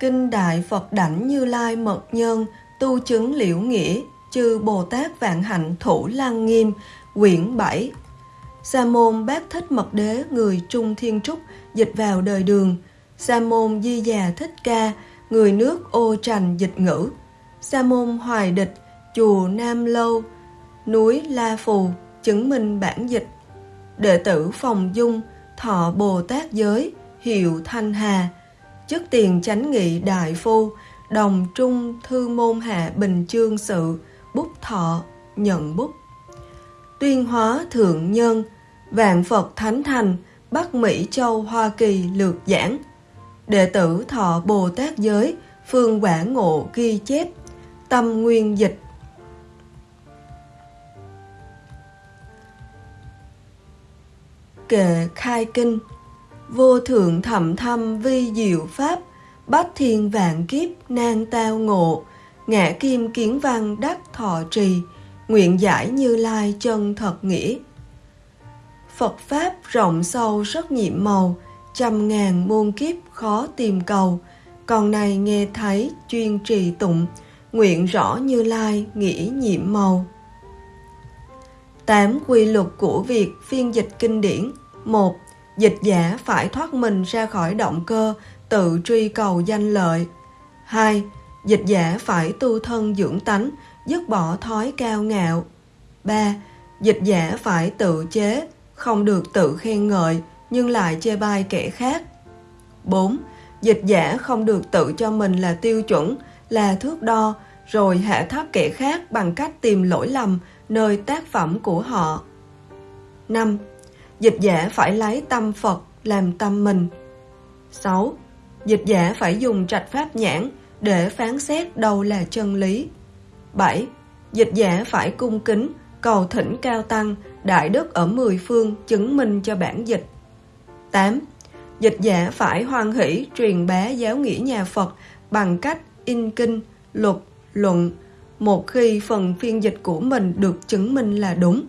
Kinh Đại Phật Đảnh Như Lai Mật Nhân, Tu Chứng Liễu Nghĩa, Chư Bồ Tát Vạn Hạnh Thủ Lăng Nghiêm, Quyển 7 Sa môn Bát Thích Mật Đế, Người Trung Thiên Trúc, Dịch vào đời đường. Sa môn Di Già Thích Ca, Người nước ô trành dịch ngữ. Sa môn Hoài Địch, Chùa Nam Lâu, Núi La Phù, Chứng minh bản dịch. Đệ tử Phòng Dung, Thọ Bồ Tát Giới, Hiệu Thanh Hà chức tiền chánh nghị đại phu, đồng trung thư môn hạ bình chương sự, bút thọ, nhận bút. Tuyên hóa thượng nhân, vạn Phật thánh thành, Bắc Mỹ Châu Hoa Kỳ lược giảng. Đệ tử thọ Bồ Tát giới, phương quả ngộ ghi chép, tâm nguyên dịch. Kệ khai kinh Vô thượng thầm thâm vi diệu pháp, bách thiên vạn kiếp nan tao ngộ, ngã kim kiến văn đắc thọ trì, nguyện giải như lai chân thật nghĩa. Phật Pháp rộng sâu rất nhiệm màu, trăm ngàn muôn kiếp khó tìm cầu, còn này nghe thấy chuyên trì tụng, nguyện rõ như lai nghĩ nhiệm màu. Tám quy luật của việc phiên dịch kinh điển một Dịch giả phải thoát mình ra khỏi động cơ, tự truy cầu danh lợi. 2. Dịch giả phải tu thân dưỡng tánh, dứt bỏ thói cao ngạo. 3. Dịch giả phải tự chế, không được tự khen ngợi, nhưng lại chê bai kẻ khác. 4. Dịch giả không được tự cho mình là tiêu chuẩn, là thước đo, rồi hạ thấp kẻ khác bằng cách tìm lỗi lầm nơi tác phẩm của họ. 5. Dịch giả phải lấy tâm Phật làm tâm mình. 6. Dịch giả phải dùng trạch pháp nhãn để phán xét đâu là chân lý. 7. Dịch giả phải cung kính, cầu thỉnh cao tăng, đại đức ở mười phương chứng minh cho bản dịch. 8. Dịch giả phải hoan hỷ truyền bá giáo nghĩa nhà Phật bằng cách in kinh, luật, luận, một khi phần phiên dịch của mình được chứng minh là đúng.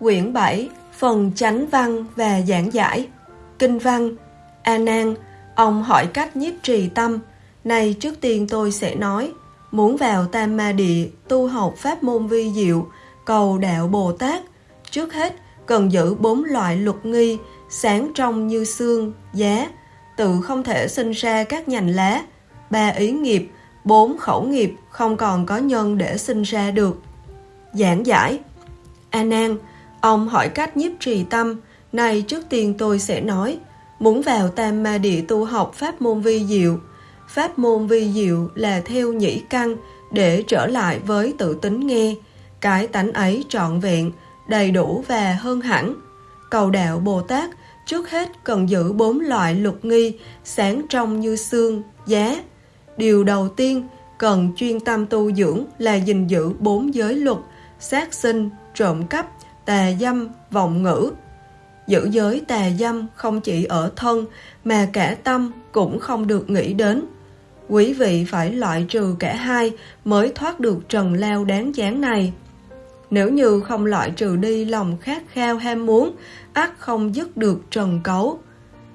Quyển 7 Phần chánh văn và giảng giải. Kinh văn A Nan Ông hỏi cách nhiếp trì tâm. Này trước tiên tôi sẽ nói Muốn vào Tam Ma Địa Tu học pháp môn vi diệu Cầu đạo Bồ Tát Trước hết cần giữ bốn loại luật nghi Sáng trong như xương, giá Tự không thể sinh ra các nhành lá Ba ý nghiệp Bốn khẩu nghiệp không còn có nhân để sinh ra được. Giảng giải A Nan Ông hỏi cách nhiếp trì tâm, này trước tiên tôi sẽ nói, muốn vào tam ma địa tu học pháp môn vi diệu. Pháp môn vi diệu là theo nhĩ căn để trở lại với tự tính nghe, cái tánh ấy trọn vẹn, đầy đủ và hơn hẳn. Cầu đạo Bồ Tát trước hết cần giữ bốn loại lục nghi sáng trong như xương, giá. Điều đầu tiên cần chuyên tâm tu dưỡng là gìn giữ bốn giới luật, sát sinh, trộm cắp, tà dâm, vọng ngữ. Giữ giới tà dâm không chỉ ở thân mà cả tâm cũng không được nghĩ đến. Quý vị phải loại trừ cả hai mới thoát được trần lao đáng chán này. Nếu như không loại trừ đi lòng khát khao ham muốn, ắt không dứt được trần cấu.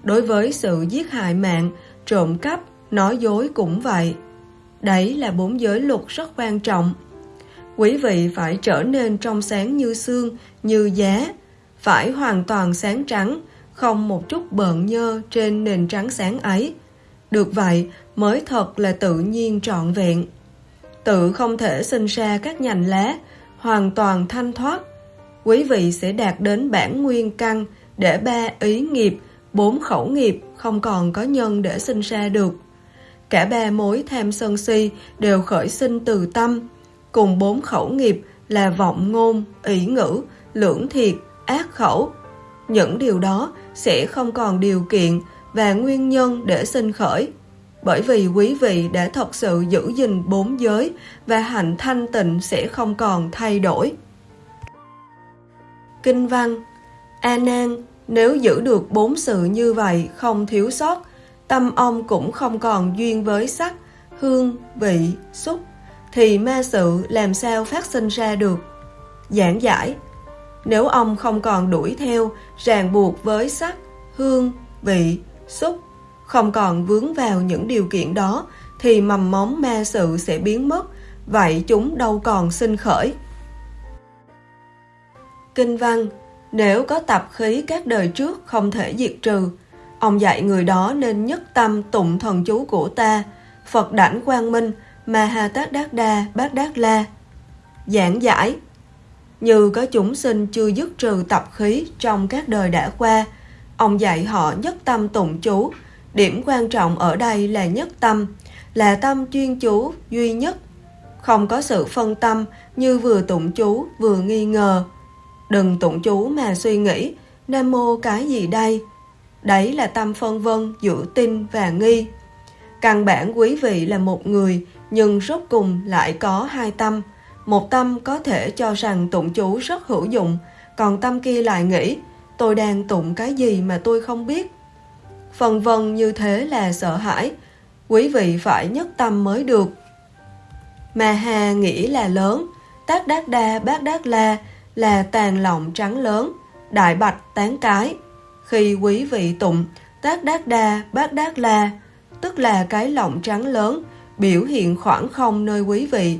Đối với sự giết hại mạng, trộm cắp, nói dối cũng vậy. Đấy là bốn giới luật rất quan trọng. Quý vị phải trở nên trong sáng như xương, như giá, phải hoàn toàn sáng trắng, không một chút bợn nhơ trên nền trắng sáng ấy. Được vậy mới thật là tự nhiên trọn vẹn. Tự không thể sinh ra các nhành lá, hoàn toàn thanh thoát. Quý vị sẽ đạt đến bản nguyên căn để ba ý nghiệp, bốn khẩu nghiệp không còn có nhân để sinh ra được. Cả ba mối tham sân si đều khởi sinh từ tâm, cùng bốn khẩu nghiệp là vọng ngôn, ý ngữ, lưỡng thiệt, ác khẩu. Những điều đó sẽ không còn điều kiện và nguyên nhân để sinh khởi. Bởi vì quý vị đã thật sự giữ gìn bốn giới và hạnh thanh tịnh sẽ không còn thay đổi. Kinh văn A Nan, nếu giữ được bốn sự như vậy không thiếu sót, tâm ông cũng không còn duyên với sắc, hương, vị, xúc, thì ma sự làm sao phát sinh ra được. Giảng giải Nếu ông không còn đuổi theo, ràng buộc với sắc, hương, vị, xúc, không còn vướng vào những điều kiện đó thì mầm móng ma sự sẽ biến mất, vậy chúng đâu còn sinh khởi. Kinh văn Nếu có tập khí các đời trước không thể diệt trừ, ông dạy người đó nên nhất tâm tụng thần chú của ta, Phật đảnh quang minh, Maha Tát Đát Đa, Bát Đát La. Giảng giải Như có chúng sinh chưa dứt trừ tập khí trong các đời đã qua, ông dạy họ nhất tâm tụng chú. Điểm quan trọng ở đây là nhất tâm, là tâm chuyên chú duy nhất, không có sự phân tâm như vừa tụng chú vừa nghi ngờ. Đừng tụng chú mà suy nghĩ, Nam Mô cái gì đây? Đấy là tâm phân vân giữa tin và nghi. Căn bản quý vị là một người, nhưng rốt cùng lại có hai tâm. Một tâm có thể cho rằng tụng chú rất hữu dụng, còn tâm kia lại nghĩ, tôi đang tụng cái gì mà tôi không biết. Phần vân như thế là sợ hãi, quý vị phải nhất tâm mới được. Mà hà nghĩ là lớn, tác đát đa bát đát la là tàn lọng trắng lớn, đại bạch tán cái. Khi quý vị tụng tác đát đa bát đát la, tức là cái lọng trắng lớn, biểu hiện khoảng không nơi quý vị.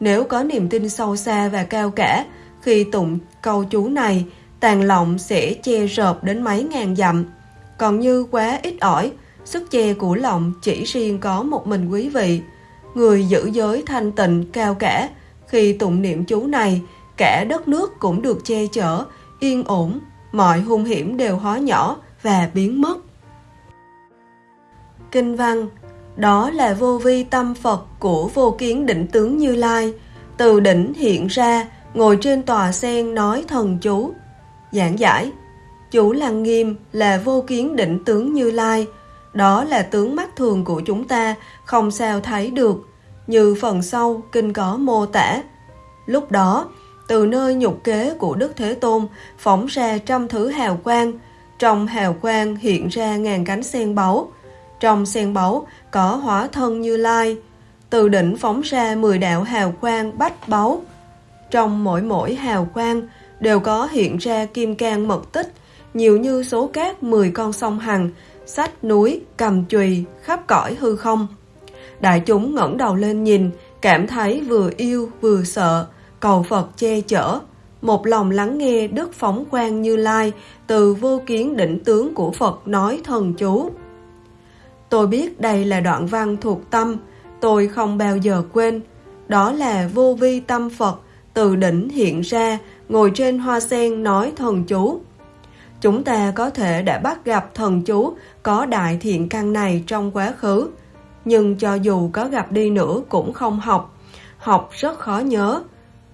Nếu có niềm tin sâu xa và cao cả, khi tụng câu chú này, tàn lọng sẽ che rợp đến mấy ngàn dặm. Còn như quá ít ỏi, sức che của lọng chỉ riêng có một mình quý vị. Người giữ giới thanh tịnh cao cả, khi tụng niệm chú này, cả đất nước cũng được che chở, yên ổn, mọi hung hiểm đều hóa nhỏ và biến mất. Kinh văn đó là vô vi tâm Phật của vô kiến định tướng Như Lai, từ đỉnh hiện ra, ngồi trên tòa sen nói thần chú. Giảng giải Chú Lăng Nghiêm là vô kiến định tướng Như Lai, đó là tướng mắt thường của chúng ta, không sao thấy được, như phần sau kinh có mô tả. Lúc đó, từ nơi nhục kế của Đức Thế Tôn phóng ra trăm thứ hào quang, trong hào quang hiện ra ngàn cánh sen báu, trong sen báu có hóa thân như lai, từ đỉnh phóng ra mười đạo hào quang bách báu. Trong mỗi mỗi hào quang đều có hiện ra kim cang mật tích, nhiều như số cát mười con sông Hằng, sách núi, cầm chùy, khắp cõi hư không. Đại chúng ngẩng đầu lên nhìn, cảm thấy vừa yêu vừa sợ, cầu Phật che chở, một lòng lắng nghe Đức Phóng Quang Như Lai từ vô kiến đỉnh tướng của Phật nói thần chú. Tôi biết đây là đoạn văn thuộc tâm, tôi không bao giờ quên. Đó là vô vi tâm Phật từ đỉnh hiện ra, ngồi trên hoa sen nói thần chú. Chúng ta có thể đã bắt gặp thần chú có đại thiện căn này trong quá khứ, nhưng cho dù có gặp đi nữa cũng không học. Học rất khó nhớ.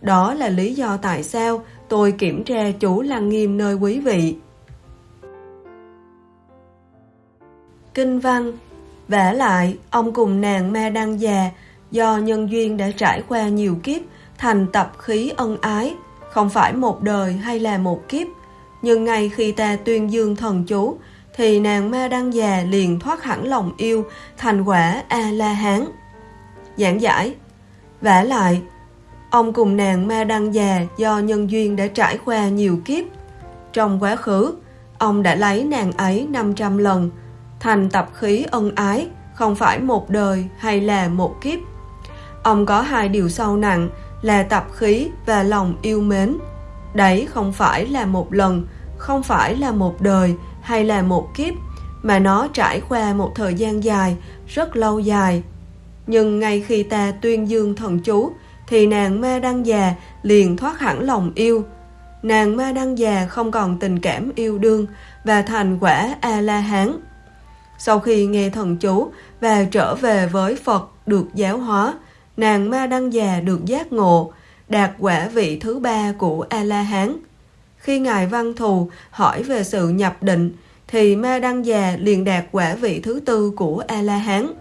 Đó là lý do tại sao tôi kiểm tra chú Lăng Nghiêm nơi quý vị. Kinh văn vả lại, ông cùng nàng ma đăng già, do nhân duyên đã trải qua nhiều kiếp, thành tập khí ân ái, không phải một đời hay là một kiếp. Nhưng ngay khi ta tuyên dương thần chú, thì nàng ma đăng già liền thoát hẳn lòng yêu, thành quả A-la-hán. Giảng giải vả lại, ông cùng nàng ma đăng già do nhân duyên đã trải qua nhiều kiếp. Trong quá khứ, ông đã lấy nàng ấy 500 lần, thành tập khí ân ái, không phải một đời hay là một kiếp. Ông có hai điều sâu nặng là tập khí và lòng yêu mến. Đấy không phải là một lần, không phải là một đời hay là một kiếp, mà nó trải qua một thời gian dài, rất lâu dài. Nhưng ngay khi ta tuyên dương thần chú, thì nàng ma đăng già liền thoát hẳn lòng yêu. Nàng ma đăng già không còn tình cảm yêu đương và thành quả A-la-hán. Sau khi nghe thần chú và trở về với Phật được giáo hóa, nàng ma đăng già được giác ngộ, đạt quả vị thứ ba của A-la-hán. Khi Ngài Văn Thù hỏi về sự nhập định, thì ma đăng già liền đạt quả vị thứ tư của A-la-hán.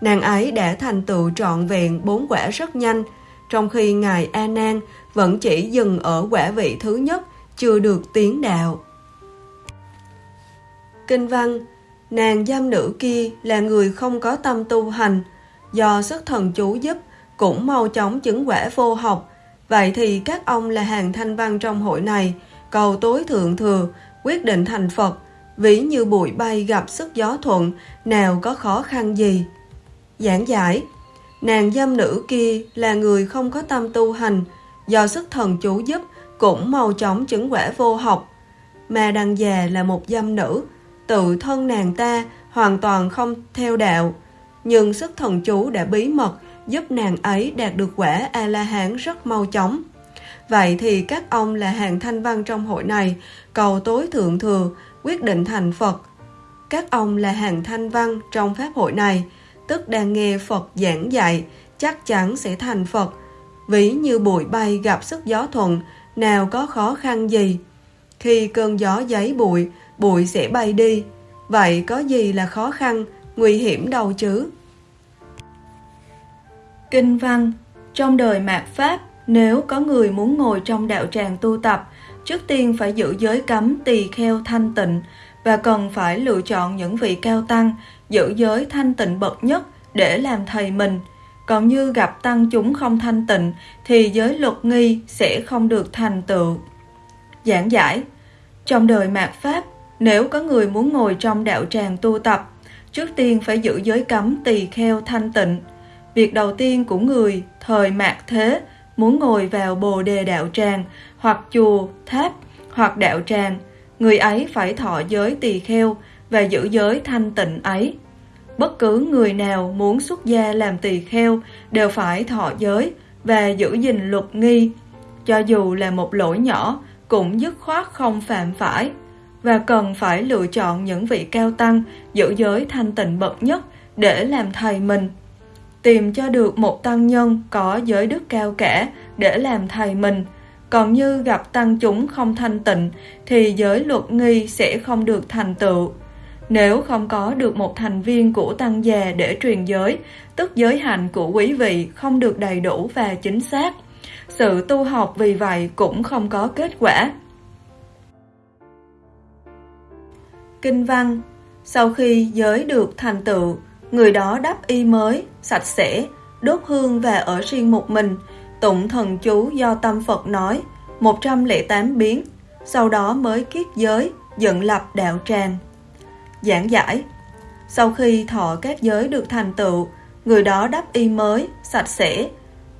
Nàng ấy đã thành tựu trọn vẹn bốn quả rất nhanh, trong khi Ngài A Nan vẫn chỉ dừng ở quả vị thứ nhất, chưa được tiến đạo. Kinh văn Nàng giam nữ kia là người không có tâm tu hành, do sức thần chú giúp cũng mau chóng chứng quả vô học. Vậy thì các ông là hàng thanh văn trong hội này, cầu tối thượng thừa, quyết định thành Phật, ví như bụi bay gặp sức gió thuận, nào có khó khăn gì. Giảng giải Nàng giam nữ kia là người không có tâm tu hành, do sức thần chú giúp cũng mau chóng chứng quả vô học. Mà đằng già là một giam nữ, tự thân nàng ta hoàn toàn không theo đạo, nhưng sức thần chú đã bí mật giúp nàng ấy đạt được quả A-la-hán rất mau chóng. Vậy thì các ông là hàng thanh văn trong hội này, cầu tối thượng thừa, quyết định thành Phật. Các ông là hàng thanh văn trong pháp hội này, tức đang nghe Phật giảng dạy, chắc chắn sẽ thành Phật. Ví như bụi bay gặp sức gió thuận, nào có khó khăn gì. Khi cơn gió giấy bụi, bụi sẽ bay đi. Vậy có gì là khó khăn, nguy hiểm đâu chứ? Kinh văn Trong đời mạt Pháp, nếu có người muốn ngồi trong đạo tràng tu tập, trước tiên phải giữ giới cấm tỳ kheo thanh tịnh và cần phải lựa chọn những vị cao tăng giữ giới thanh tịnh bậc nhất để làm thầy mình. Còn như gặp tăng chúng không thanh tịnh thì giới luật nghi sẽ không được thành tựu. Giảng giải Trong đời mạt Pháp, nếu có người muốn ngồi trong đạo tràng tu tập, trước tiên phải giữ giới cấm tỳ kheo thanh tịnh. Việc đầu tiên của người thời mạt thế muốn ngồi vào bồ đề đạo tràng hoặc chùa, tháp hoặc đạo tràng, người ấy phải thọ giới tỳ kheo và giữ giới thanh tịnh ấy. Bất cứ người nào muốn xuất gia làm tỳ kheo đều phải thọ giới và giữ gìn luật nghi, cho dù là một lỗi nhỏ cũng dứt khoát không phạm phải và cần phải lựa chọn những vị cao tăng giữ giới thanh tịnh bậc nhất để làm thầy mình. Tìm cho được một tăng nhân có giới đức cao cả để làm thầy mình, còn như gặp tăng chúng không thanh tịnh thì giới luật nghi sẽ không được thành tựu. Nếu không có được một thành viên của tăng già để truyền giới, tức giới hạnh của quý vị không được đầy đủ và chính xác. Sự tu học vì vậy cũng không có kết quả. Kinh văn Sau khi giới được thành tựu, người đó đắp y mới, sạch sẽ, đốt hương và ở riêng một mình, tụng thần chú do tâm Phật nói, 108 biến, sau đó mới kiết giới, dựng lập đạo tràng. Giảng giải Sau khi thọ các giới được thành tựu, người đó đắp y mới, sạch sẽ.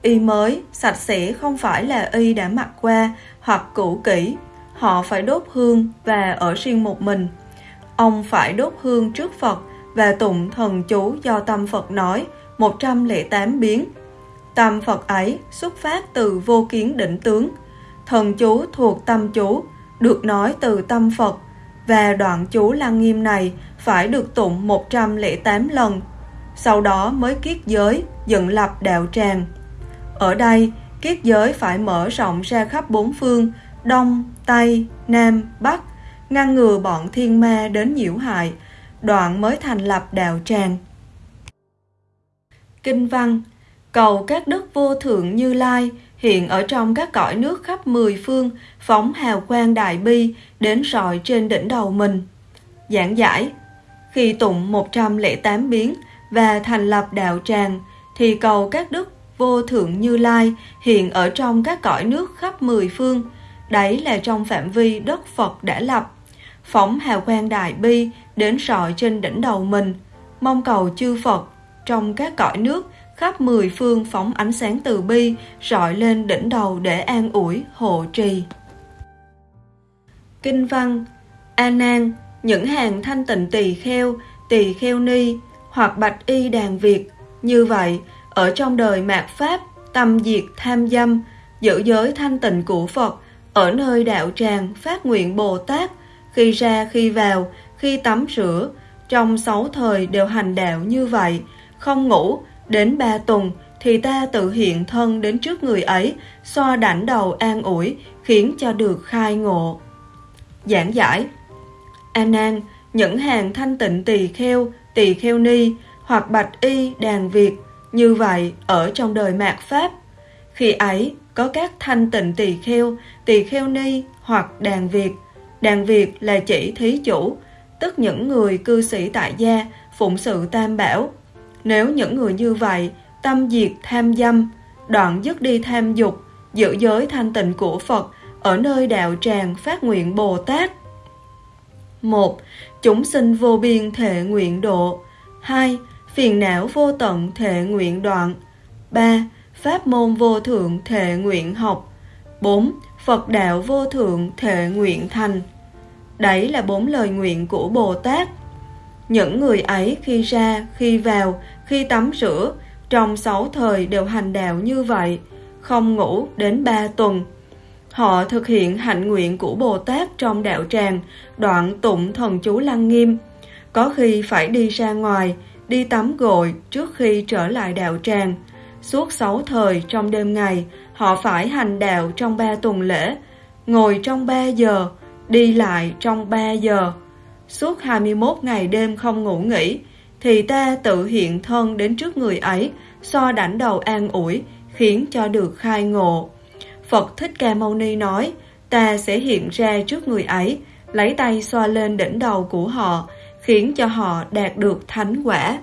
Y mới, sạch sẽ không phải là y đã mặc qua hoặc cũ kỹ. Họ phải đốt hương và ở riêng một mình. Ông phải đốt hương trước Phật và tụng thần chú do tâm Phật nói 108 biến. Tâm Phật ấy xuất phát từ vô kiến định tướng. Thần chú thuộc tâm chú, được nói từ tâm Phật và đoạn chú lăng nghiêm này phải được tụng 108 lần, sau đó mới kiết giới, dựng lập đạo tràng. Ở đây, kiết giới phải mở rộng ra khắp bốn phương, Đông, Tây, Nam, Bắc, ngăn ngừa bọn thiên ma đến nhiễu hại, đoạn mới thành lập đạo tràng. Kinh văn Cầu các đức vô thượng như lai hiện ở trong các cõi nước khắp mười phương, phóng hào quang đại bi đến rọi trên đỉnh đầu mình. Giảng giải Khi tụng 108 biến và thành lập đạo tràng, thì cầu các đức vô thượng như lai hiện ở trong các cõi nước khắp mười phương. Đấy là trong phạm vi đất Phật đã lập. Phóng hào quang đại bi đến rọi trên đỉnh đầu mình, mong cầu chư Phật trong các cõi nước khắp mười phương phóng ánh sáng từ bi rọi lên đỉnh đầu để an ủi hộ trì kinh văn a nan những hàng thanh tịnh tỳ kheo tỳ kheo ni hoặc bạch y đàn việt như vậy ở trong đời mạt pháp tâm diệt tham dâm giữ giới thanh tịnh của phật ở nơi đạo tràng phát nguyện bồ tát khi ra khi vào khi tắm rửa trong sáu thời đều hành đạo như vậy không ngủ Đến ba tuần thì ta tự hiện thân đến trước người ấy, xoa đảnh đầu an ủi, khiến cho được khai ngộ. Giảng giải A Nan, những hàng thanh tịnh tỳ kheo, tỳ kheo ni hoặc bạch y đàn Việt như vậy ở trong đời mạt Pháp. Khi ấy có các thanh tịnh tỳ kheo, tỳ kheo ni hoặc đàn Việt. Đàn Việt là chỉ thí chủ, tức những người cư sĩ tại gia phụng sự tam bảo nếu những người như vậy tâm diệt tham dâm, đoạn dứt đi tham dục, giữ giới thanh tịnh của Phật ở nơi đạo tràng phát nguyện Bồ Tát. một Chúng sinh vô biên thể nguyện độ 2. Phiền não vô tận thể nguyện đoạn 3. Pháp môn vô thượng thệ nguyện học 4. Phật đạo vô thượng thệ nguyện thành Đấy là bốn lời nguyện của Bồ Tát Những người ấy khi ra, khi vào, khi tắm rửa Trong sáu thời đều hành đạo như vậy Không ngủ đến ba tuần Họ thực hiện hạnh nguyện của Bồ Tát trong đạo tràng, đoạn tụng thần chú lăng nghiêm. Có khi phải đi ra ngoài, đi tắm gội trước khi trở lại đạo tràng. Suốt sáu thời trong đêm ngày, họ phải hành đạo trong ba tuần lễ, ngồi trong ba giờ, đi lại trong ba giờ. Suốt 21 ngày đêm không ngủ nghỉ, thì ta tự hiện thân đến trước người ấy, so đảnh đầu an ủi, khiến cho được khai ngộ. Phật Thích Ca Mâu Ni nói, ta sẽ hiện ra trước người ấy, lấy tay xoa lên đỉnh đầu của họ, khiến cho họ đạt được thánh quả.